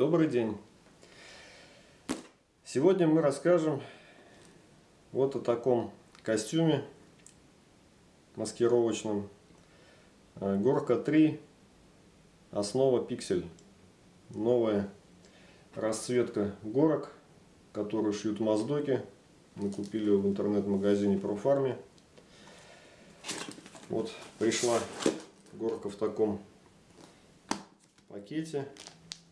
Добрый день! Сегодня мы расскажем вот о таком костюме маскировочном. Э, Горка 3, основа пиксель. Новая расцветка горок, которую шьют моздоки. Мы купили в интернет-магазине ProFarm. Вот пришла горка в таком пакете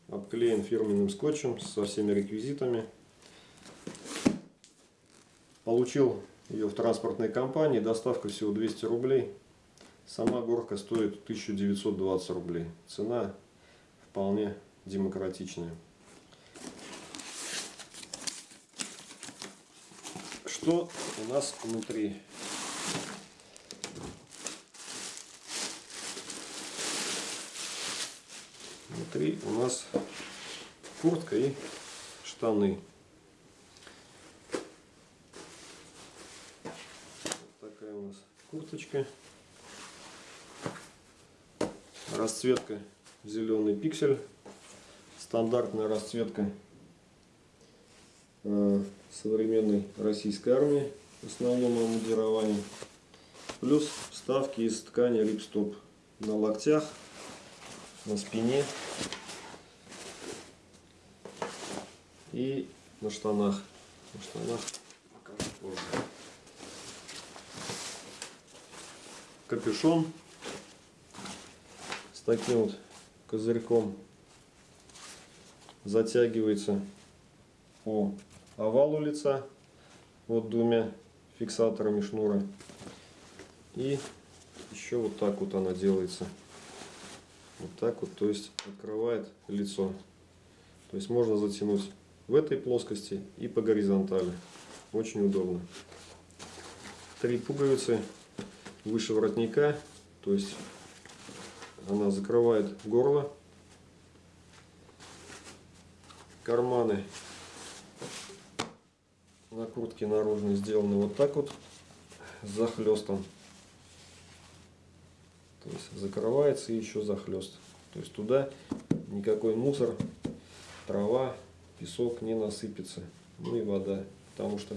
обклеен фирменным скотчем со всеми реквизитами. Получил ее в транспортной компании, доставка всего 200 рублей. Сама горка стоит 1920 рублей. Цена вполне демократичная. Что у нас внутри? Внутри у нас куртка и штаны. Вот такая у нас курточка. Расцветка зеленый пиксель. Стандартная расцветка э, современной российской армии. В основном обмундирование. Плюс вставки из ткани рипстоп на локтях, на спине и на штанах. На штанах покажу позже. Капюшон с таким вот козырьком затягивается по овалу лица вот двумя фиксаторами шнура и еще вот так вот она делается вот так вот то есть открывает лицо то есть можно затянуть в этой плоскости и по горизонтали. Очень удобно. Три пуговицы выше воротника, то есть она закрывает горло. Карманы на куртке наружной сделаны вот так вот с захлестом. То есть закрывается и еще захлест. То есть туда никакой мусор, трава, песок не насыпется, ну и вода, потому что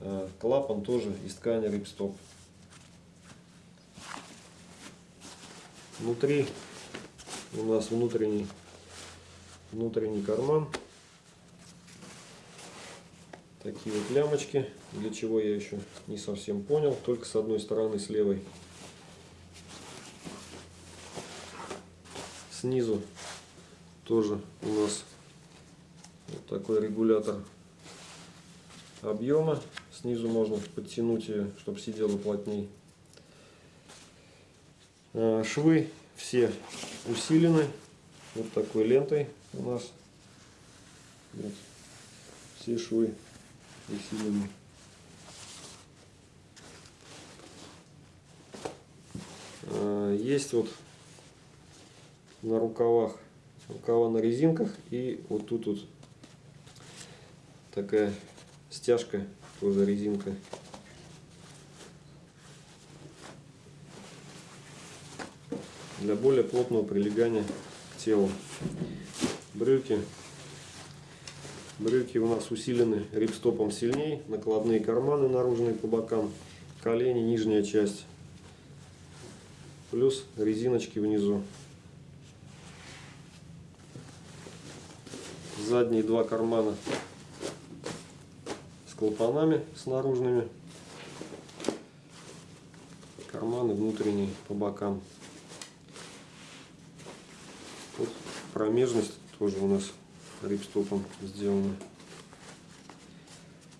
э, клапан тоже из ткани рипстоп. Внутри у нас внутренний, внутренний карман. Такие вот лямочки, для чего я еще не совсем понял, только с одной стороны, с левой. Снизу тоже у нас такой регулятор объема. Снизу можно подтянуть ее, чтобы сидела плотней. А, швы все усилены вот такой лентой у нас. Вот. Все швы усилены. А, есть вот на рукавах рукава на резинках и вот тут вот такая стяжка, тоже резинка. Для более плотного прилегания к телу. Брюки. Брюки у нас усилены рипстопом сильнее. Накладные карманы наружные по бокам. Колени, нижняя часть. Плюс резиночки внизу. Задние два кармана клапанами с наружными. Карманы внутренние по бокам. Вот промежность тоже у нас рипстопом сделана.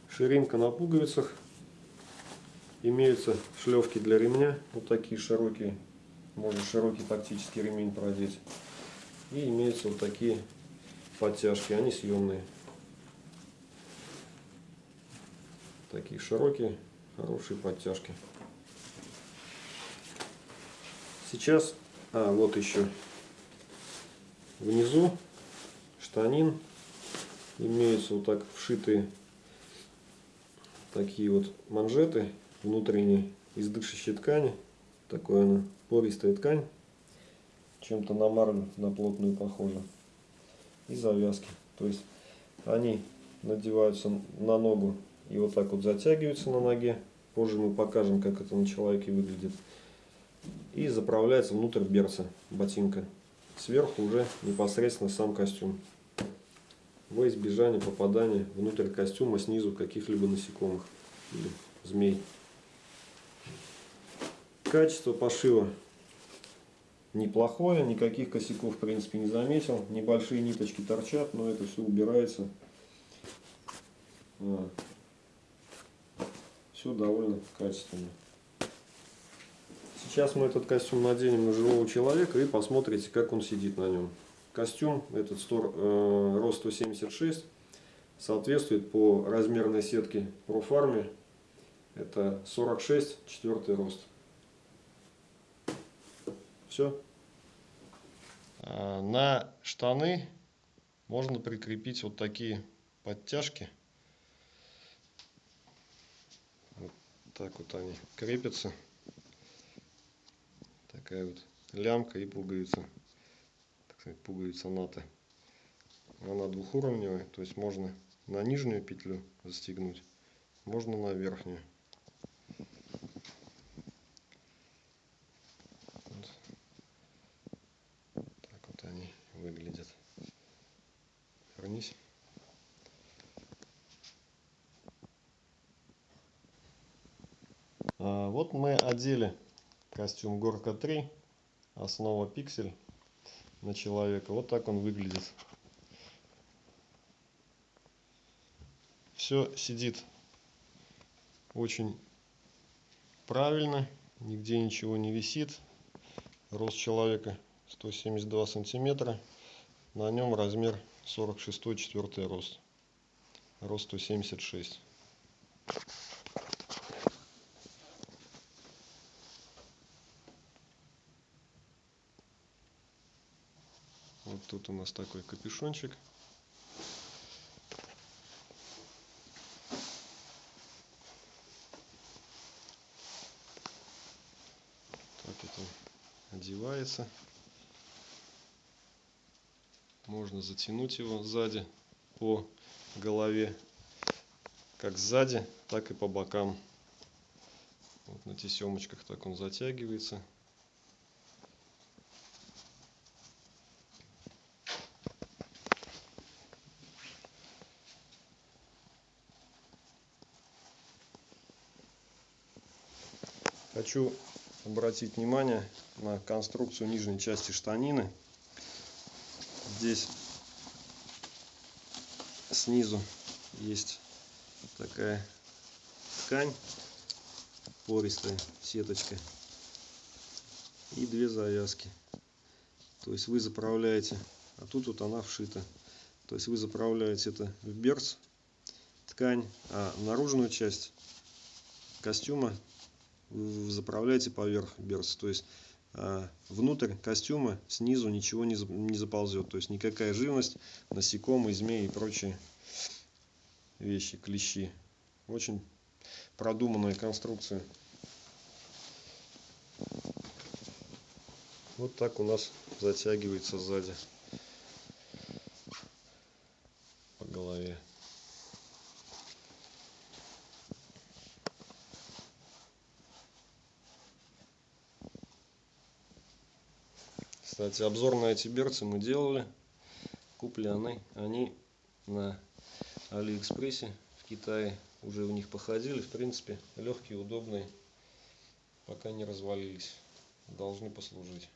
Ширинка на пуговицах. Имеются шлевки для ремня. Вот такие широкие. Можно широкий тактический ремень продеть. И имеются вот такие подтяжки. Они съемные. Такие широкие, хорошие подтяжки. Сейчас, а вот еще внизу штанин имеются вот так вшитые такие вот манжеты внутренние из дышащей ткани. Такое она пористая ткань, чем-то на марлю, на плотную похожа. и завязки. То есть они надеваются на ногу и вот так вот затягиваются на ноге. Позже мы покажем, как это на человеке выглядит. И заправляется внутрь берца ботинка. Сверху уже непосредственно сам костюм. Во избежание попадания внутрь костюма снизу каких-либо насекомых или змей. Качество пошива неплохое, никаких косяков в принципе не заметил. Небольшие ниточки торчат, но это все убирается. Все довольно качественно. Сейчас мы этот костюм наденем на живого человека и посмотрите, как он сидит на нем. Костюм, этот стор, э, рост 176, соответствует по размерной сетке профарме. Это 46, четвертый рост. Все. А, на штаны можно прикрепить вот такие подтяжки. Вот так вот они крепятся. Такая вот лямка и пуговица. Так сказать, пуговица НАТО. Она двухуровневая, то есть можно на нижнюю петлю застегнуть, можно на верхнюю. вернись. А, вот мы одели костюм Горка 3, основа пиксель на человека. Вот так он выглядит. Все сидит очень правильно, нигде ничего не висит. Рост человека 172 сантиметра. На нем размер 46 четвертый рост рост 176 вот тут у нас такой капюшончик. Так это одевается. Можно затянуть его сзади по голове как сзади так и по бокам. Вот на тесемочках так он затягивается хочу обратить внимание на конструкцию нижней части штанины. Здесь снизу есть такая ткань пористая сеточка и две завязки. То есть вы заправляете а тут вот она вшита. То есть вы заправляете это в берц ткань а наружную часть костюма вы заправляете поверх берца то есть а, внутрь костюма снизу ничего не, не заползет. То есть никакая живность, насекомые, змеи и прочие вещи, клещи. Очень продуманная конструкция. Вот так у нас затягивается сзади по голове. Кстати, обзор на эти берцы мы делали. Куплены они на Алиэкспрессе в Китае. Уже в них походили. В принципе, легкие, удобные. Пока не развалились. Должны послужить.